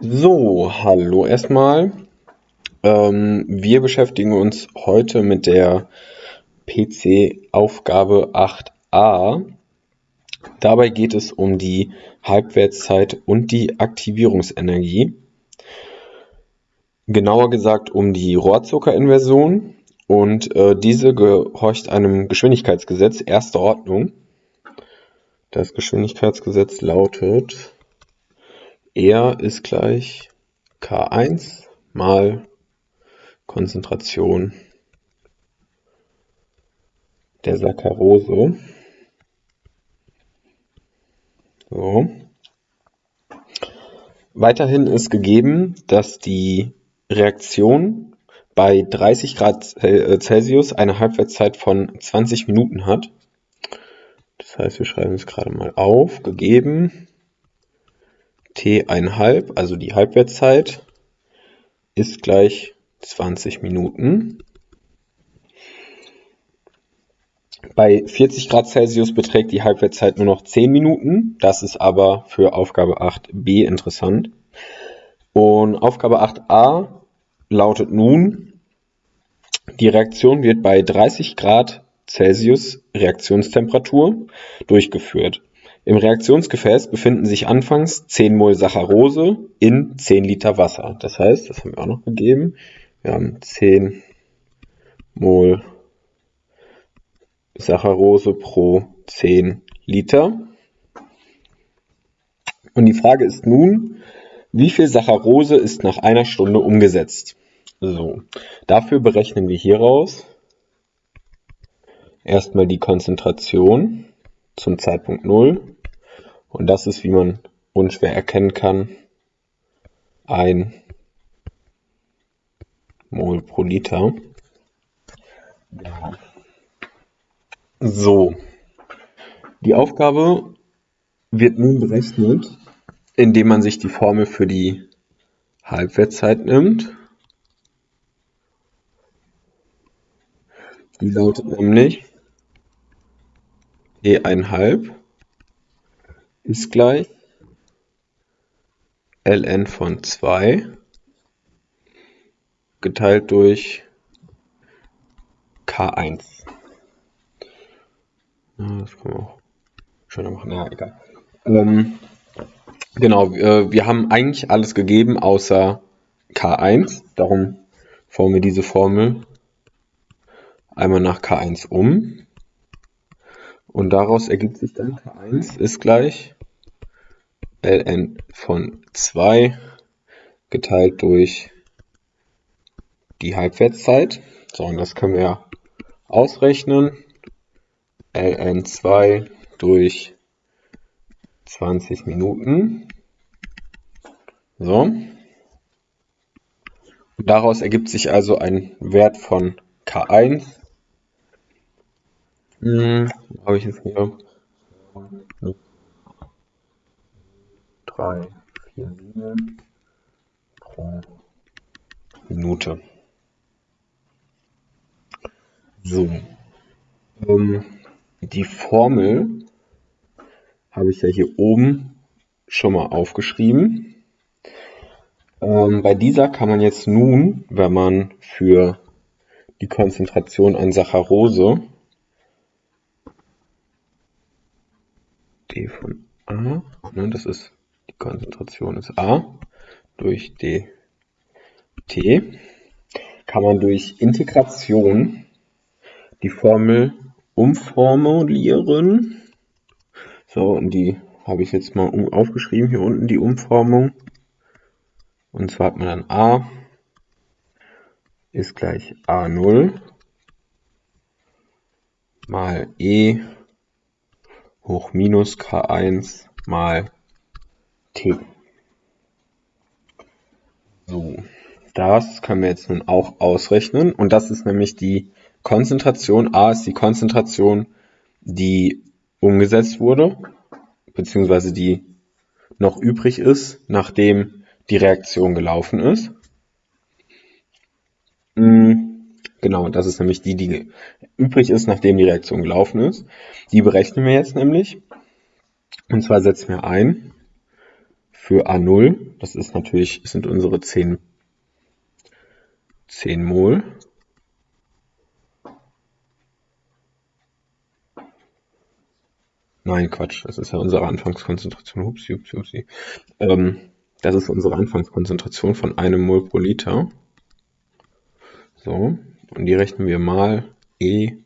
So, hallo erstmal. Ähm, wir beschäftigen uns heute mit der PC-Aufgabe 8a. Dabei geht es um die Halbwertszeit und die Aktivierungsenergie. Genauer gesagt um die Rohrzuckerinversion und äh, diese gehorcht einem Geschwindigkeitsgesetz erster Ordnung. Das Geschwindigkeitsgesetz lautet R ist gleich K1 mal Konzentration der Saccharose. So. Weiterhin ist gegeben, dass die Reaktion bei 30 Grad äh, Celsius eine Halbwertszeit von 20 Minuten hat. Das heißt, wir schreiben es gerade mal auf. Gegeben T1,5, also die Halbwertszeit, ist gleich 20 Minuten. Bei 40 Grad Celsius beträgt die Halbwertszeit nur noch 10 Minuten. Das ist aber für Aufgabe 8b interessant. Und Aufgabe 8a lautet nun, die Reaktion wird bei 30 Grad Celsius Reaktionstemperatur durchgeführt. Im Reaktionsgefäß befinden sich anfangs 10 Mol Saccharose in 10 Liter Wasser. Das heißt, das haben wir auch noch gegeben, wir haben 10 Mol Saccharose pro 10 Liter. Und die Frage ist nun, wie viel Saccharose ist nach einer Stunde umgesetzt? So, dafür berechnen wir hieraus erstmal die Konzentration zum Zeitpunkt 0 und das ist, wie man unschwer erkennen kann, ein Mol pro Liter. So, die Aufgabe wird nun berechnet, indem man sich die Formel für die Halbwertszeit nimmt. Die lautet nämlich E1 ist gleich ln von 2 geteilt durch K1. das können wir auch schöner machen, ja, egal. Ähm, genau, äh, wir haben eigentlich alles gegeben außer K1, darum formen wir diese Formel einmal nach K1 um. Und daraus ergibt sich dann K1 ist gleich ln von 2 geteilt durch die Halbwertszeit. So, und das können wir ausrechnen. ln 2 durch 20 Minuten. So. Und daraus ergibt sich also ein Wert von K1. Hm, habe ich jetzt hier? 3, 4, 7 pro Minute. So. Ähm, die Formel habe ich ja hier oben schon mal aufgeschrieben. Ähm, bei dieser kann man jetzt nun, wenn man für die Konzentration an Saccharose d von a, ne, das ist Konzentration ist A durch dt, kann man durch Integration die Formel umformulieren. So, und die habe ich jetzt mal aufgeschrieben, hier unten die Umformung. Und zwar hat man dann A ist gleich A0 mal E hoch minus K1 mal T. So, das können wir jetzt nun auch ausrechnen. Und das ist nämlich die Konzentration. A ist die Konzentration, die umgesetzt wurde, beziehungsweise die noch übrig ist, nachdem die Reaktion gelaufen ist. Hm, genau, das ist nämlich die, die übrig ist, nachdem die Reaktion gelaufen ist. Die berechnen wir jetzt nämlich. Und zwar setzen wir ein für A0. Das ist natürlich, sind unsere 10, 10 Mol. Nein, Quatsch, das ist ja unsere Anfangskonzentration. Hupsi, hupsi, hupsi. Ähm, das ist unsere Anfangskonzentration von einem Mol pro Liter. So, und die rechnen wir mal E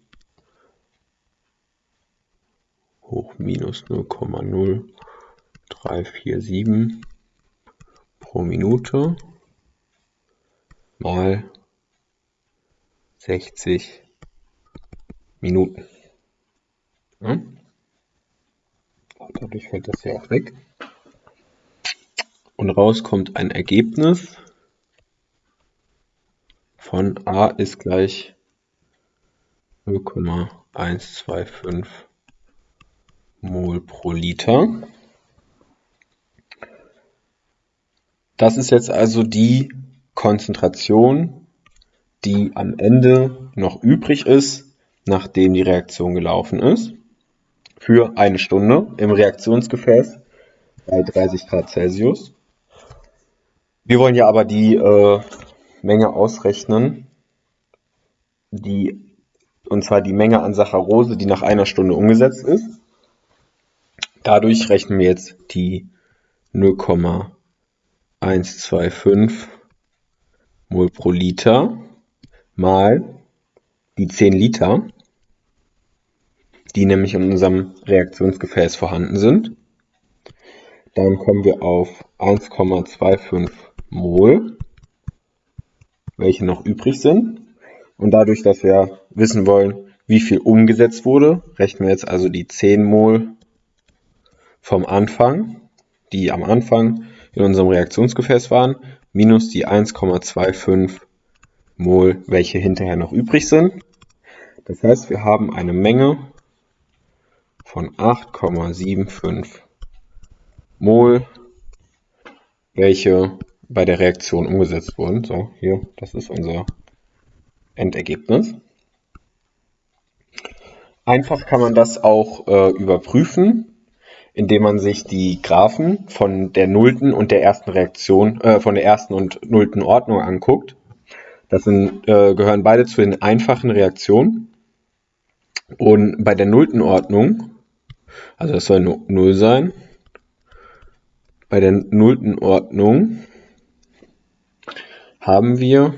hoch minus 0,0347 pro Minute mal 60 Minuten. Ja? Dadurch fällt das hier auch weg. Und raus kommt ein Ergebnis von A ist gleich 0,125 Mol pro Liter. Das ist jetzt also die Konzentration, die am Ende noch übrig ist, nachdem die Reaktion gelaufen ist, für eine Stunde im Reaktionsgefäß bei 30 Grad Celsius. Wir wollen ja aber die äh, Menge ausrechnen, die, und zwar die Menge an Saccharose, die nach einer Stunde umgesetzt ist. Dadurch rechnen wir jetzt die 0,125 Mol pro Liter mal die 10 Liter, die nämlich in unserem Reaktionsgefäß vorhanden sind. Dann kommen wir auf 1,25 Mol, welche noch übrig sind. Und dadurch, dass wir wissen wollen, wie viel umgesetzt wurde, rechnen wir jetzt also die 10 Mol vom Anfang, die am Anfang in unserem Reaktionsgefäß waren, minus die 1,25 Mol, welche hinterher noch übrig sind. Das heißt, wir haben eine Menge von 8,75 Mol, welche bei der Reaktion umgesetzt wurden. So, hier, das ist unser Endergebnis. Einfach kann man das auch äh, überprüfen indem man sich die Graphen von der nullten und der ersten Reaktion, äh, von der ersten und nullten Ordnung anguckt. Das sind, äh, gehören beide zu den einfachen Reaktionen. Und bei der nullten Ordnung, also das soll 0 sein, bei der nullten Ordnung haben wir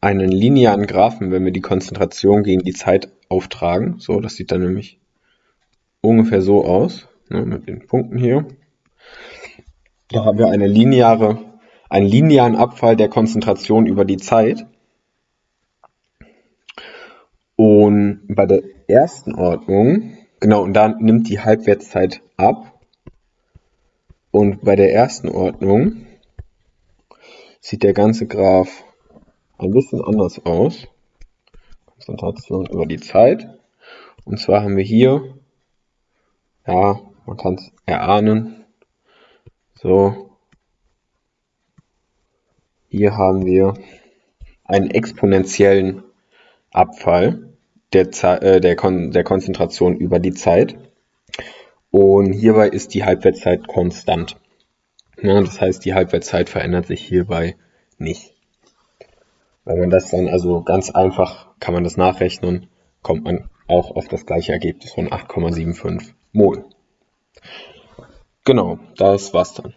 einen linearen Graphen, wenn wir die Konzentration gegen die Zeit auftragen. So, das sieht dann nämlich ungefähr so aus, ne, mit den Punkten hier. Da haben wir eine lineare, einen linearen Abfall der Konzentration über die Zeit. Und bei der ersten Ordnung, genau, und da nimmt die Halbwertszeit ab. Und bei der ersten Ordnung sieht der ganze Graph ein bisschen anders aus. Konzentration über die Zeit. Und zwar haben wir hier ja, man kann es erahnen. So. Hier haben wir einen exponentiellen Abfall der, äh, der, Kon der Konzentration über die Zeit. Und hierbei ist die Halbwertszeit konstant. Ja, das heißt, die Halbwertszeit verändert sich hierbei nicht. Wenn man das dann also ganz einfach kann man das nachrechnen, kommt man auch auf das gleiche Ergebnis von 8,75 Mol. Genau, das war's dann.